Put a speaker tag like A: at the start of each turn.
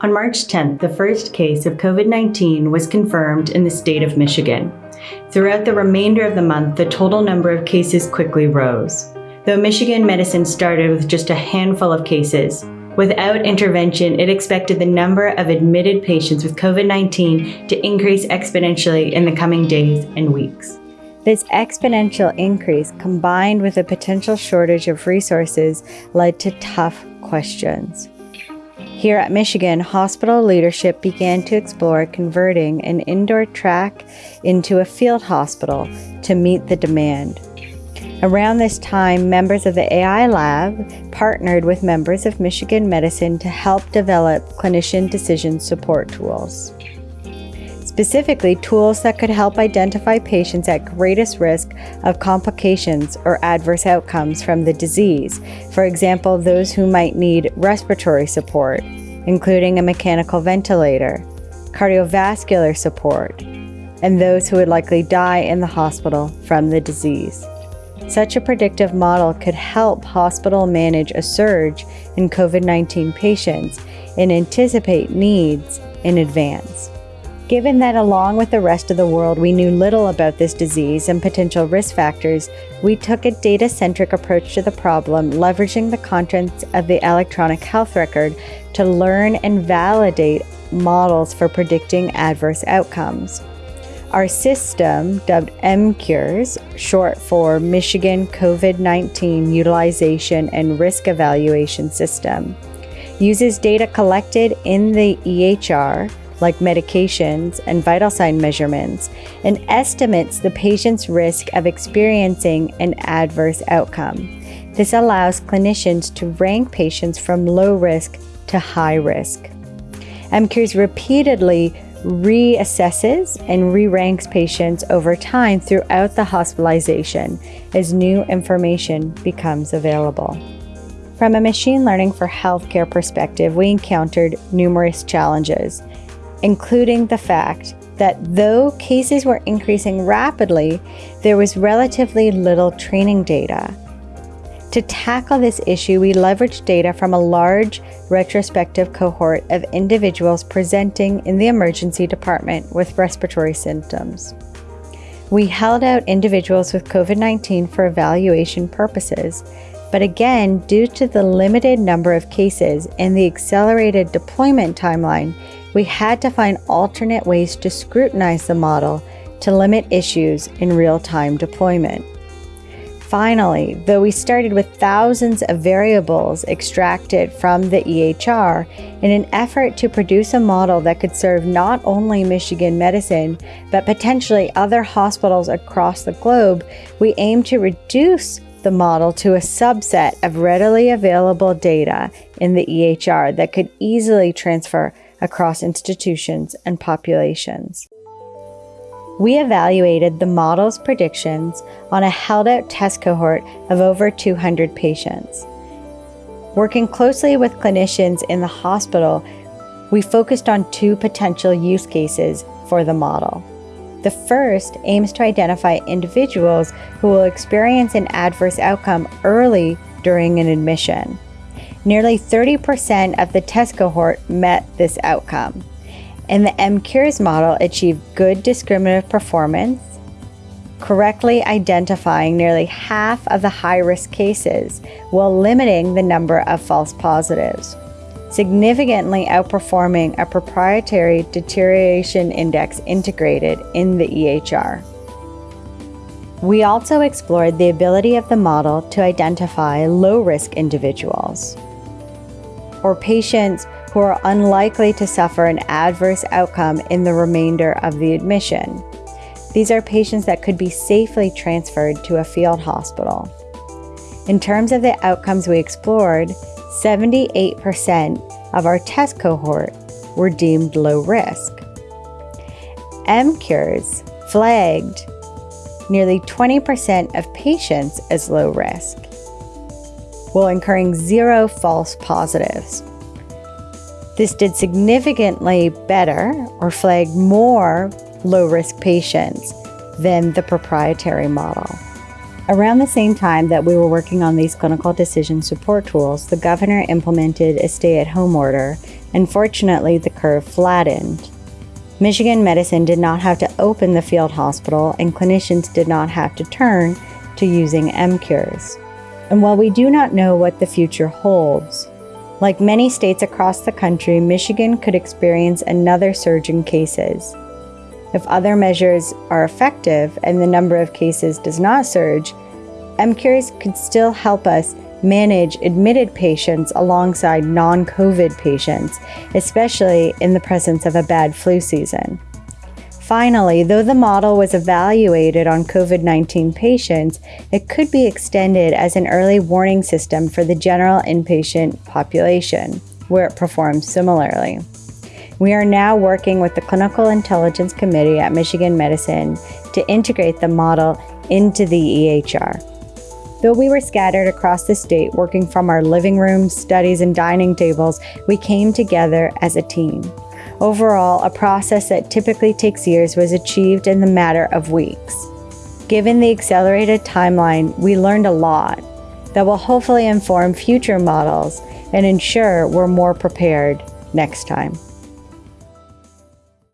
A: On March 10th, the first case of COVID 19 was confirmed in the state of Michigan. Throughout the remainder of the month, the total number of cases quickly rose. Though Michigan medicine started with just a handful of cases, without intervention, it expected the number of admitted patients with COVID 19 to increase exponentially in the coming days and weeks.
B: This exponential increase, combined with a potential shortage of resources, led to tough questions. Here at Michigan, hospital leadership began to explore converting an indoor track into a field hospital to meet the demand. Around this time, members of the AI Lab partnered with members of Michigan Medicine to help develop clinician decision support tools. Specifically, tools that could help identify patients at greatest risk of complications or adverse outcomes from the disease. For example, those who might need respiratory support, including a mechanical ventilator, cardiovascular support, and those who would likely die in the hospital from the disease. Such a predictive model could help hospital manage a surge in COVID 19 patients and anticipate needs in advance. Given that along with the rest of the world we knew little about this disease and potential risk factors, we took a data-centric approach to the problem, leveraging the contents of the electronic health record to learn and validate models for predicting adverse outcomes. Our system, dubbed MCURES, short for Michigan COVID 19 Utilization and Risk Evaluation System, uses data collected in the EHR, like medications and vital sign measurements, and estimates the patient's risk of experiencing an adverse outcome. This allows clinicians to rank patients from low risk to high risk. MCURES repeatedly reassesses and re-ranks patients over time throughout the hospitalization as new information becomes available. From a machine learning for healthcare perspective, we encountered numerous challenges, including the fact that though cases were increasing rapidly, there was relatively little training data. To tackle this issue, we leveraged data from a large retrospective cohort of individuals presenting in the emergency department with respiratory symptoms. We held out individuals with COVID 19 for evaluation purposes, but again, due to the limited number of cases and the accelerated deployment timeline, we had to find alternate ways to scrutinize the model to limit issues in real time deployment. Finally, though we started with thousands of variables extracted from the EHR in an effort to produce a model that could serve not only Michigan medicine, but potentially other hospitals across the globe, we aim to reduce the model to a subset of readily available data in the EHR that could easily transfer across institutions and populations. We evaluated the model's predictions on a held out test cohort of over 200 patients. Working closely with clinicians in the hospital, we focused on two potential use cases for the model. The first aims to identify individuals who will experience an adverse outcome early during an admission. Nearly 30% of the test cohort met this outcome and the MCURES model achieved good discriminative performance, correctly identifying nearly half of the high risk cases while limiting the number of false positives, significantly outperforming a proprietary deterioration index integrated in the EHR. We also explored the ability of the model to identify low risk individuals or patients who are unlikely to suffer an adverse outcome in the remainder of the admission. These are patients that could be safely transferred to a field hospital. In terms of the outcomes we explored, 78% of our test cohort were deemed low risk. MCURES flagged nearly 20% of patients as low risk, while incurring zero false positives. This did significantly better or flagged more low risk patients than the proprietary model. Around the same time that we were working on these clinical decision support tools, the governor implemented a stay at home order and fortunately the curve flattened. Michigan Medicine did not have to open the field hospital, and clinicians did not have to turn to using MCures. And while we do not know what the future holds, like many states across the country, Michigan could experience another surge in cases. If other measures are effective and the number of cases does not surge, MCures could still help us manage admitted patients alongside non COVID patients, especially in the presence of a bad flu season. Finally, though the model was evaluated on COVID 19 patients, it could be extended as an early warning system for the general inpatient population, where it performs similarly. We are now working with the Clinical Intelligence Committee at Michigan Medicine to integrate the model into the EHR. Though we were scattered across the state working from our living rooms, studies, and dining tables, we came together as a team. Overall, a process that typically takes years was achieved in the matter of weeks. Given the accelerated timeline, we learned a lot that will hopefully inform future models and ensure we're more prepared next time.